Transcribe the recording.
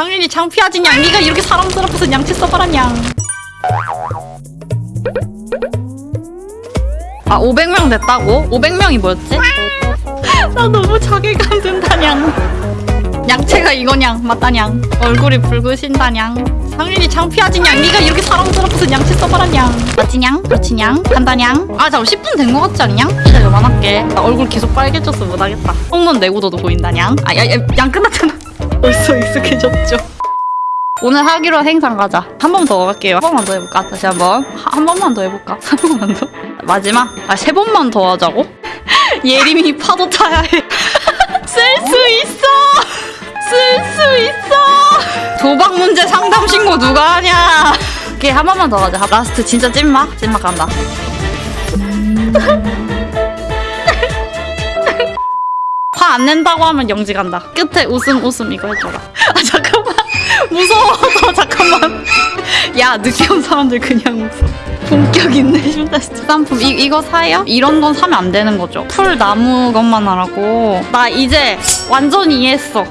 당연히 창피하지 냥 네가 이렇게 사람스럽고서 양치 써봐라 냥. 아 500명 됐다고? 500명이 뭐였지? 나 너무 자괴감 든다냥 양채가 이거냥 맞다냥 얼굴이 붉으신다냥 당연히 창피하지 냥 네가 이렇게 사람스럽고서 양치 써봐라냥 맞지냥? 그렇지냥? 간다냥 아 잠깐 10분 된 거 같지 않냐? 진짜 그만할게 나 얼굴 계속 빨개져서 못하겠다 홈런 내구도도 보인다냥 아야양 끝났잖아 벌써 익숙해졌죠 오늘 하기로 한 행상 가자 한 번 더 갈게요 한 번만 더 해볼까? 다시 한번 한, 한 번만 더 해볼까? 한 번만 더 마지막? 아 세 번만 더 하자고? 예림이 파도 타야 해. 쓸 수 있어! 쓸 수 있어! 도박 문제 상담 신고 누가 하냐? 오케이, 한 번만 더 가자. last 진짜 찐막? 찐막 간다. 안 낸다고 하면 영지 간다. 끝에 웃음 웃음 이거 해줘라. 아 잠깐만 무서워. 잠깐만. 야 늦게 온 사람들 그냥 웃어. 본격 있네 슈다스트 상품 이, 이거 사요? 이런 건 사면 안 되는 거죠 풀 나무 것만 하라고 나 이제 완전 이해했어